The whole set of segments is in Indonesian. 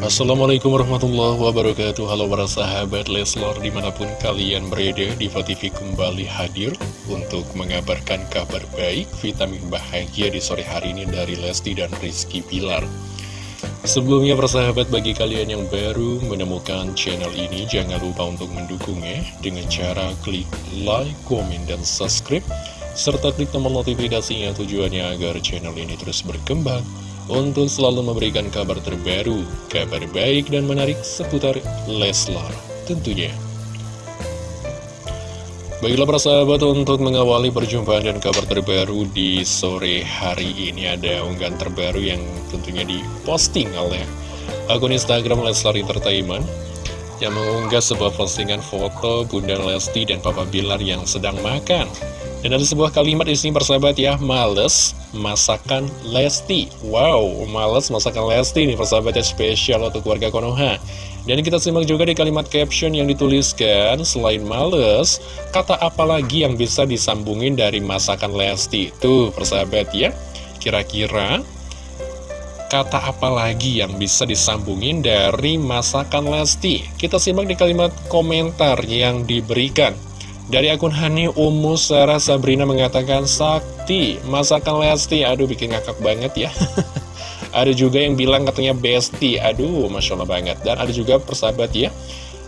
Assalamualaikum warahmatullahi wabarakatuh. Halo para sahabat Leslor di mana pun kalian berada Diva TV kembali hadir untuk mengabarkan kabar baik Vitamin bahagia di sore hari ini dari Lesti dan Rizky Pilar Sebelumnya persahabat bagi kalian yang baru menemukan channel ini Jangan lupa untuk mendukungnya dengan cara klik like, komen, dan subscribe Serta klik tombol notifikasinya tujuannya agar channel ini terus berkembang untuk selalu memberikan kabar terbaru, kabar baik dan menarik seputar Leslar tentunya. Baiklah para sahabat untuk mengawali perjumpaan dan kabar terbaru di sore hari ini ada unggahan terbaru yang tentunya diposting oleh akun Instagram Leslar Entertainment yang mengunggah sebuah postingan foto Bunda Lesti dan Papa Bilar yang sedang makan. Dan ada sebuah kalimat di sini persahabat ya, males masakan Lesti. Wow, males masakan Lesti nih persahabat ya spesial untuk keluarga Konoha. Dan kita simak juga di kalimat caption yang dituliskan, selain males, kata apa lagi yang bisa disambungin dari masakan Lesti? Tuh persahabat ya, kira-kira kata apa lagi yang bisa disambungin dari masakan Lesti? Kita simak di kalimat komentar yang diberikan. Dari akun Hani Umu Sarah Sabrina mengatakan Sakti, masakan Lesti. Aduh bikin ngakak banget ya. Ada juga yang bilang katanya Besti. Aduh Masya Allah banget. Dan ada juga persahabat ya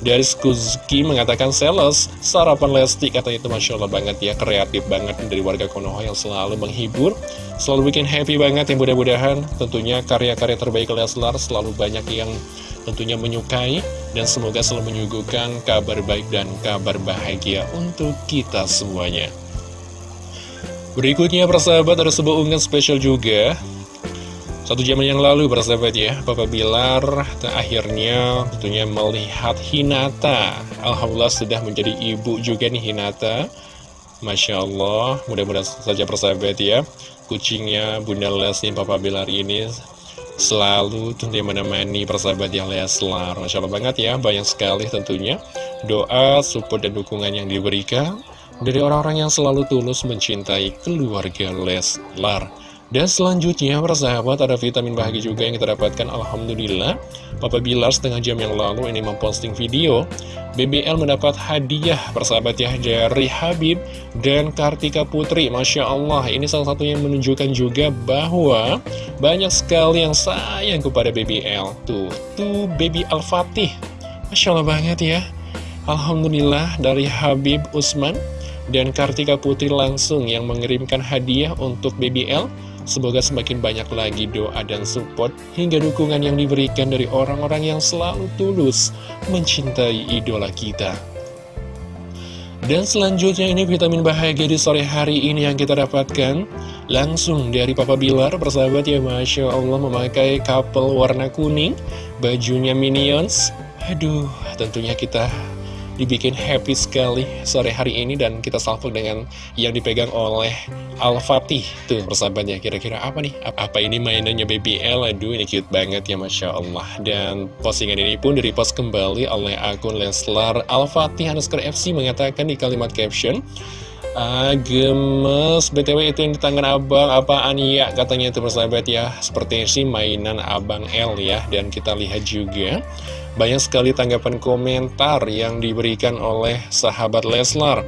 dari Skuzki mengatakan sales, sarapan Lesti katanya itu Masya Allah banget ya, kreatif banget dari warga Konoha yang selalu menghibur, selalu bikin happy banget yang mudah-mudahan tentunya karya-karya terbaik Leslar selalu banyak yang tentunya menyukai dan semoga selalu menyuguhkan kabar baik dan kabar bahagia untuk kita semuanya. Berikutnya persahabat ada sebuah unggahan spesial juga satu jam yang lalu persahabat ya. Papa Bilar akhirnya tentunya melihat Hinata. Alhamdulillah sudah menjadi ibu juga nih Hinata. Masya Allah mudah-mudahan saja persahabat ya. Kucingnya Bunda Lesti Papa Bilar ini selalu tentunya menemani persahabat yang Leslar Masya Allah banget ya. Banyak sekali tentunya Doa, support, dan dukungan yang diberikan Dari orang-orang yang selalu tulus mencintai keluarga Leslar dan selanjutnya, persahabat, ada vitamin bahagia juga yang kita dapatkan. Alhamdulillah, Papa Bilar setengah jam yang lalu ini memposting video. BBL mendapat hadiah, persahabat ya, dari Habib dan Kartika Putri. Masya Allah, ini salah satu yang menunjukkan juga bahwa banyak sekali yang sayang kepada BBL. Tuh, tuh Baby Al-Fatih. Masya Allah banget ya. Alhamdulillah dari Habib Usman dan Kartika Putri langsung yang mengirimkan hadiah untuk BBL Semoga semakin banyak lagi doa dan support hingga dukungan yang diberikan dari orang-orang yang selalu tulus mencintai idola kita. Dan selanjutnya ini vitamin bahagia di sore hari ini yang kita dapatkan Langsung dari Papa Bilar, persahabat ya Masya Allah memakai couple warna kuning Bajunya Minions Aduh, tentunya kita dibikin happy sekali sore hari ini dan kita salvo dengan yang dipegang oleh Al-Fatih tuh persahabatnya kira-kira apa nih? Apa ini mainannya BBL aduh ini cute banget ya Masya Allah. Dan postingan ini pun direpost kembali oleh akun Leslar Al-Fatih underscore FC mengatakan di kalimat caption Ah, gemes BTW itu yang di tangan abang. Apaan? Ya katanya itu persahabat ya. Seperti sih mainan abang L ya. Dan kita lihat juga banyak sekali tanggapan komentar yang diberikan oleh sahabat Leslar.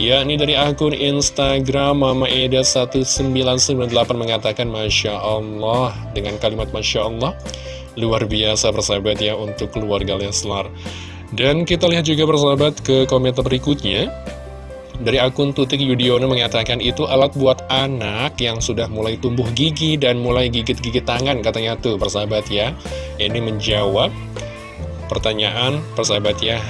Ya, ini dari akun Instagram Mama Eda 1998 mengatakan Masya Allah Dengan kalimat Masya Allah Luar biasa persahabat ya untuk keluarga Leslar. Dan kita lihat juga persahabat ke komentar berikutnya dari akun Tutik Yudiono mengatakan itu alat buat anak yang sudah mulai tumbuh gigi dan mulai gigit-gigit tangan katanya tuh persahabat ya. Ini menjawab pertanyaan persahabat ya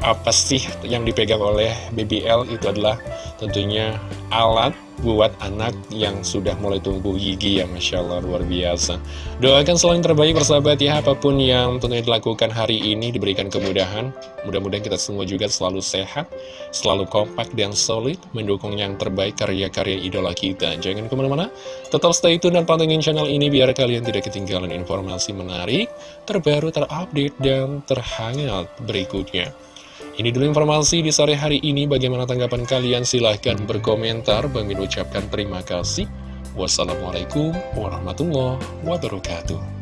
apa sih yang dipegang oleh BBL itu adalah tentunya alat buat anak yang sudah mulai tumbuh gigi ya Masya Allah luar biasa. Doakan selalu yang terbaik persahabat ya apa pun yang tentunya dilakukan hari ini diberikan kemudahan. Mudah-mudahan kita semua juga selalu sehat selalu kompak dan solid mendukung yang terbaik karya-karya idola kita. Jangan ke mana-mana tetap stay tune dan pantengin channel ini biar kalian tidak ketinggalan informasi menarik terbaru terupdate dan terhangat berikutnya ini dulu informasi di sore hari ini. Bagaimana tanggapan kalian? Silahkan berkomentar. Bagi ucapkan terima kasih. Wassalamualaikum warahmatullahi wabarakatuh.